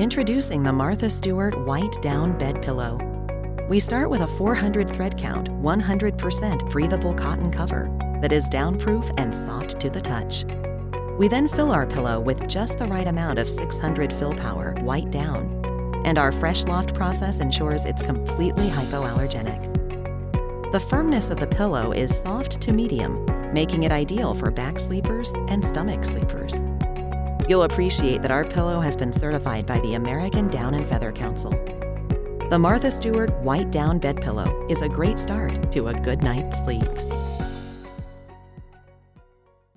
Introducing the Martha Stewart White Down Bed Pillow. We start with a 400 thread count, 100% breathable cotton cover that is downproof and soft to the touch. We then fill our pillow with just the right amount of 600 fill power white down, and our fresh loft process ensures it's completely hypoallergenic. The firmness of the pillow is soft to medium, making it ideal for back sleepers and stomach sleepers. You'll appreciate that our pillow has been certified by the American Down and Feather Council. The Martha Stewart White Down Bed Pillow is a great start to a good night's sleep.